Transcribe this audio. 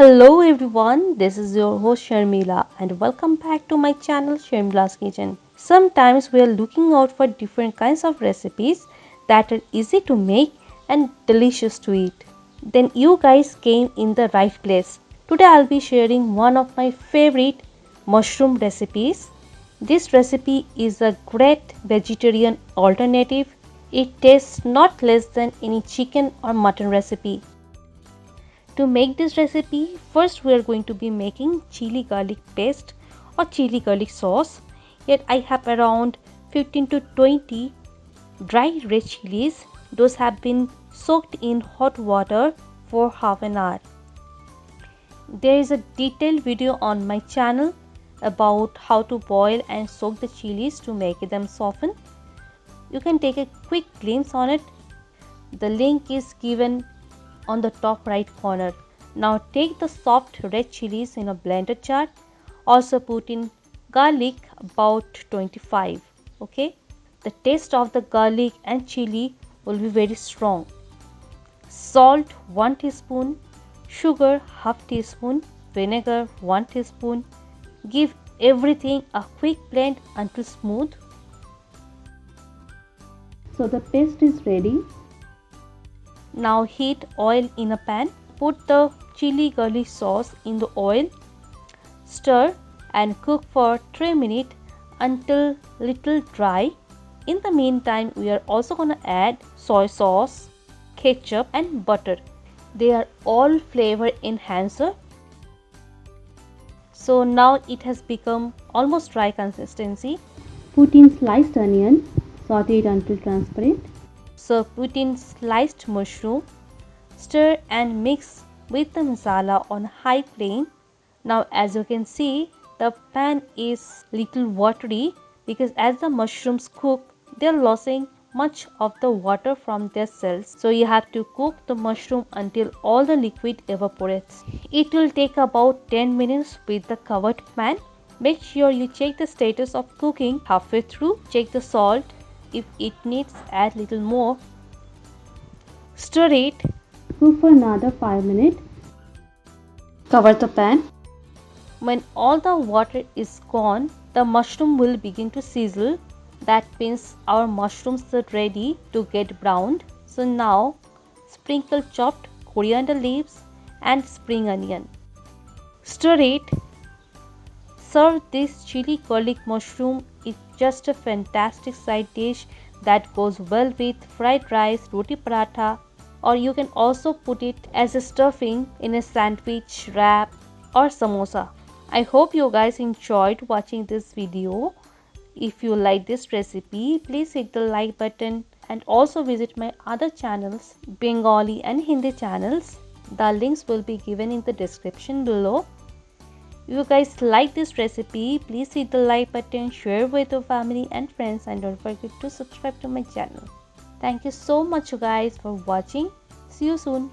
Hello everyone, this is your host Sharmila and welcome back to my channel Sharmila's Kitchen. Sometimes we are looking out for different kinds of recipes that are easy to make and delicious to eat. Then you guys came in the right place. Today I'll be sharing one of my favorite mushroom recipes. This recipe is a great vegetarian alternative. It tastes not less than any chicken or mutton recipe. To make this recipe, first we are going to be making chili garlic paste or chili garlic sauce. Here I have around 15 to 20 dry red chilies. Those have been soaked in hot water for half an hour. There is a detailed video on my channel about how to boil and soak the chilies to make them soften. You can take a quick glimpse on it. The link is given on the top right corner. Now take the soft red chilies in a blender jar. Also put in garlic about 25. Okay. The taste of the garlic and chili will be very strong. Salt 1 teaspoon. Sugar half teaspoon. Vinegar 1 teaspoon. Give everything a quick blend until smooth. So the paste is ready. Now heat oil in a pan. Put the chili garlic sauce in the oil. Stir and cook for 3 minutes until little dry. In the meantime, we are also going to add soy sauce, ketchup and butter. They are all flavor enhancer. So now it has become almost dry consistency. Put in sliced onion, saute it until transparent. So put in sliced mushroom, stir and mix with the masala on high flame. Now as you can see the pan is little watery because as the mushrooms cook they are losing much of the water from their cells. So you have to cook the mushroom until all the liquid evaporates. It will take about 10 minutes with the covered pan. Make sure you check the status of cooking halfway through. Check the salt if it needs add little more. Stir it. Cook for another 5 minutes. Cover the pan. When all the water is gone, the mushroom will begin to sizzle. That means our mushrooms are ready to get browned. So now sprinkle chopped coriander leaves and spring onion. Stir it. Serve this chili garlic mushroom just a fantastic side dish that goes well with fried rice, roti paratha or you can also put it as a stuffing in a sandwich, wrap or samosa. I hope you guys enjoyed watching this video. If you like this recipe, please hit the like button and also visit my other channels, Bengali and Hindi channels. The links will be given in the description below. If you guys like this recipe, please hit the like button, share with your family and friends and don't forget to subscribe to my channel. Thank you so much you guys for watching. See you soon.